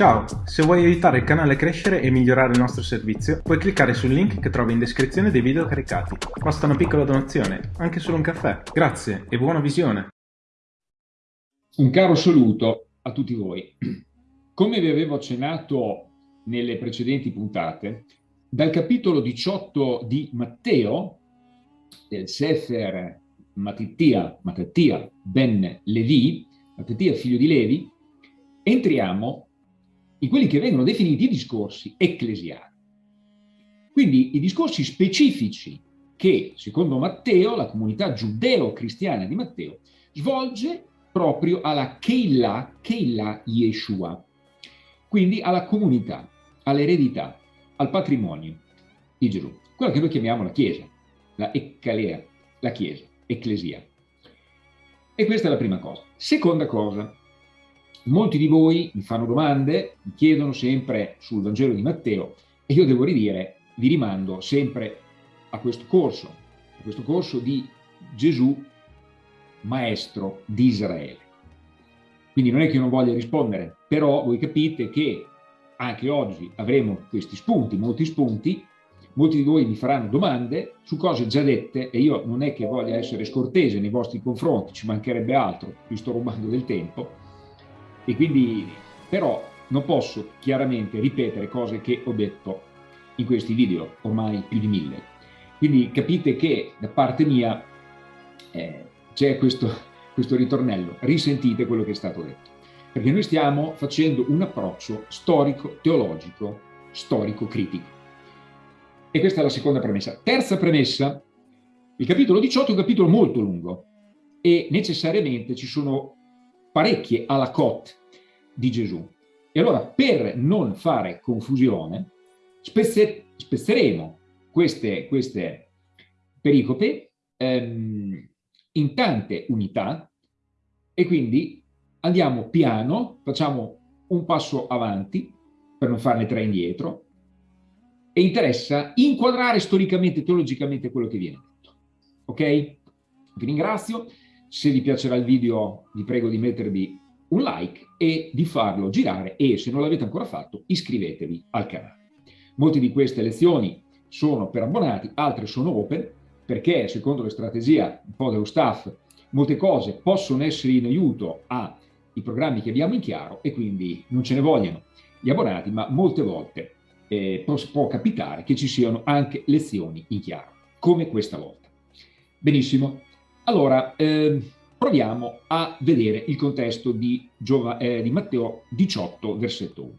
Ciao, se vuoi aiutare il canale a crescere e migliorare il nostro servizio, puoi cliccare sul link che trovi in descrizione dei video caricati. Basta una piccola donazione, anche solo un caffè. Grazie e buona visione! Un caro saluto a tutti voi. Come vi avevo accennato nelle precedenti puntate, dal capitolo 18 di Matteo, del Sefer Mattia, Mattia ben Levi, Mattia figlio di Levi, entriamo in quelli che vengono definiti i discorsi ecclesiali. Quindi i discorsi specifici che, secondo Matteo, la comunità giudeo-cristiana di Matteo, svolge proprio alla Keilah, Keilah Yeshua, quindi alla comunità, all'eredità, al patrimonio di Gesù, quella che noi chiamiamo la Chiesa, la Eccalea, la Chiesa, Ecclesia. E questa è la prima cosa. Seconda cosa, Molti di voi mi fanno domande, mi chiedono sempre sul Vangelo di Matteo e io devo ridire, vi rimando sempre a questo corso, a questo corso di Gesù, maestro di Israele. Quindi non è che io non voglia rispondere, però voi capite che anche oggi avremo questi spunti, molti spunti, molti di voi mi faranno domande su cose già dette e io non è che voglia essere scortese nei vostri confronti, ci mancherebbe altro, vi sto rubando del tempo, e quindi però non posso chiaramente ripetere cose che ho detto in questi video, ormai più di mille. Quindi capite che da parte mia eh, c'è questo, questo ritornello, risentite quello che è stato detto. Perché noi stiamo facendo un approccio storico-teologico, storico-critico. E questa è la seconda premessa. Terza premessa, il capitolo 18 è un capitolo molto lungo e necessariamente ci sono parecchie alla cot di Gesù. E allora per non fare confusione spezzer spezzeremo queste, queste pericope ehm, in tante unità e quindi andiamo piano, facciamo un passo avanti per non farne tre indietro e interessa inquadrare storicamente, teologicamente quello che viene detto. Ok? Vi ringrazio. Se vi piacerà il video vi prego di mettervi un like e di farlo girare e se non l'avete ancora fatto iscrivetevi al canale. Molte di queste lezioni sono per abbonati, altre sono open perché secondo la strategia un po' dello staff molte cose possono essere in aiuto ai programmi che abbiamo in chiaro e quindi non ce ne vogliono gli abbonati ma molte volte eh, può, può capitare che ci siano anche lezioni in chiaro come questa volta. Benissimo, allora, eh, proviamo a vedere il contesto di, Giova, eh, di Matteo 18, versetto 1.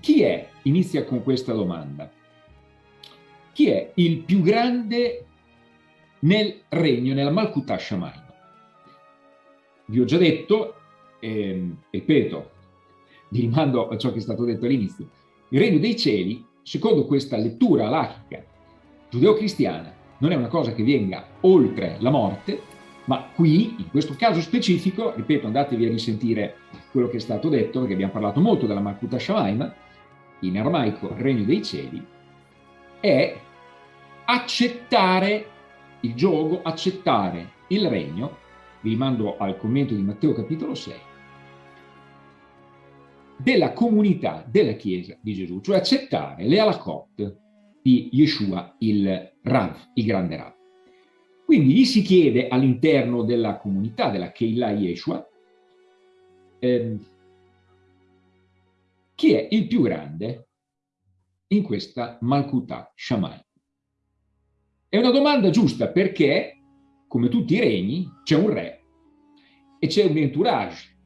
Chi è, inizia con questa domanda, chi è il più grande nel regno, nella Malkuta Shamayim? Vi ho già detto, eh, ripeto, vi rimando a ciò che è stato detto all'inizio, il regno dei cieli, secondo questa lettura alachica giudeo-cristiana. Non è una cosa che venga oltre la morte, ma qui, in questo caso specifico, ripeto, andatevi a risentire quello che è stato detto, perché abbiamo parlato molto della Malkuta Shamaim, in aramaico regno dei cieli, è accettare il gioco, accettare il regno, vi rimando al commento di Matteo capitolo 6, della comunità della Chiesa di Gesù, cioè accettare le alakot, di Yeshua, il Rav, il grande Rav. Quindi gli si chiede all'interno della comunità della Keilah Yeshua ehm, chi è il più grande in questa Malkutah Shammai. È una domanda giusta perché, come tutti i regni, c'è un re e c'è un entourage.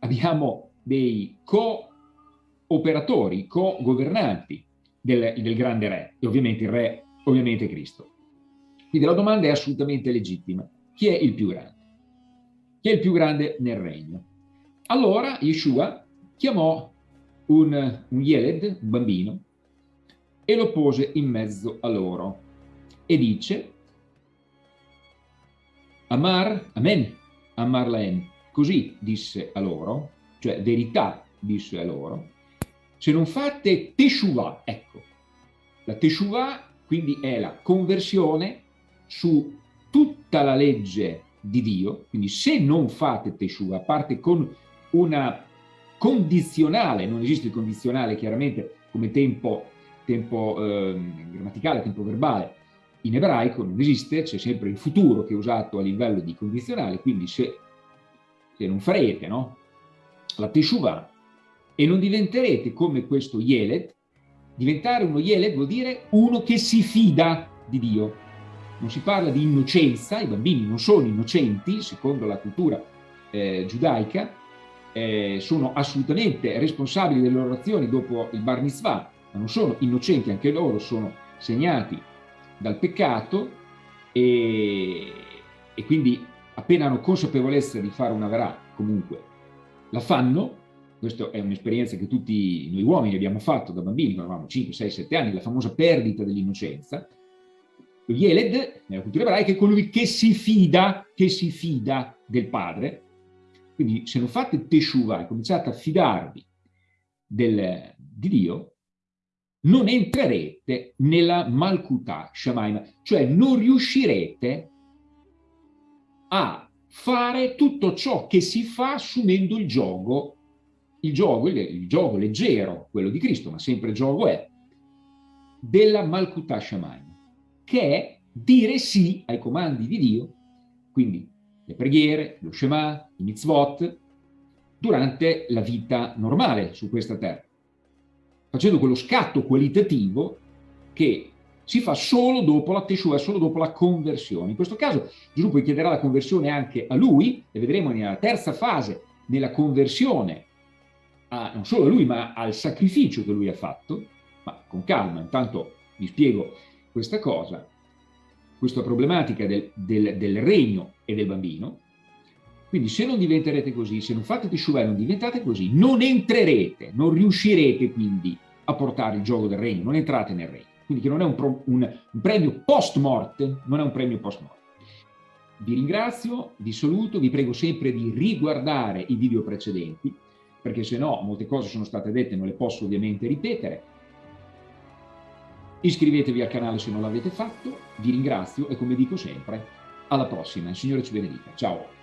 Abbiamo dei co-operatori, co-governanti, del, del grande re, e ovviamente il re, ovviamente Cristo. Quindi la domanda è assolutamente legittima. Chi è il più grande? Chi è il più grande nel regno? Allora Yeshua chiamò un, un Yeled, un bambino, e lo pose in mezzo a loro e dice Amar, Amen, Amar Laen, così disse a loro, cioè verità disse a loro, se non fate Teshuvah, ecco, la Teshuvah quindi è la conversione su tutta la legge di Dio, quindi se non fate Teshuvah, a parte con una condizionale, non esiste il condizionale chiaramente come tempo, tempo eh, grammaticale, tempo verbale, in ebraico non esiste, c'è sempre il futuro che è usato a livello di condizionale, quindi se, se non farete no? la Teshuvah e non diventerete come questo Yeled, diventare uno Yeled vuol dire uno che si fida di Dio. Non si parla di innocenza, i bambini non sono innocenti, secondo la cultura eh, giudaica, eh, sono assolutamente responsabili delle loro azioni dopo il bar mitzvah, ma non sono innocenti, anche loro sono segnati dal peccato e, e quindi appena hanno consapevolezza di fare una verà, comunque la fanno, questa è un'esperienza che tutti noi uomini abbiamo fatto da bambini, quando avevamo 5, 6, 7 anni, la famosa perdita dell'innocenza. Yeled, nella cultura ebraica, è colui che si fida, che si fida del padre. Quindi se non fate teshuva e cominciate a fidarvi del, di Dio, non entrerete nella Malkutà Shamaim, cioè non riuscirete a fare tutto ciò che si fa assumendo il gioco, il gioco, il, il gioco leggero, quello di Cristo, ma sempre gioco è, della Malkutà Shamaim, che è dire sì ai comandi di Dio, quindi le preghiere, lo Shema, i mitzvot, durante la vita normale su questa terra facendo quello scatto qualitativo che si fa solo dopo la Teshua, solo dopo la conversione. In questo caso Gesù poi chiederà la conversione anche a lui, e vedremo nella terza fase, nella conversione, a, non solo a lui, ma al sacrificio che lui ha fatto, ma con calma, intanto vi spiego questa cosa, questa problematica del, del, del regno e del bambino, quindi se non diventerete così, se non fate Teshuvah e non diventate così, non entrerete, non riuscirete quindi a portare il gioco del regno, non entrate nel regno. Quindi che non è un, pro, un, un premio post morte, non è un premio post morte. Vi ringrazio, vi saluto, vi prego sempre di riguardare i video precedenti, perché se no molte cose sono state dette, non le posso ovviamente ripetere. Iscrivetevi al canale se non l'avete fatto, vi ringrazio e come dico sempre, alla prossima, il Signore ci benedica. Ciao!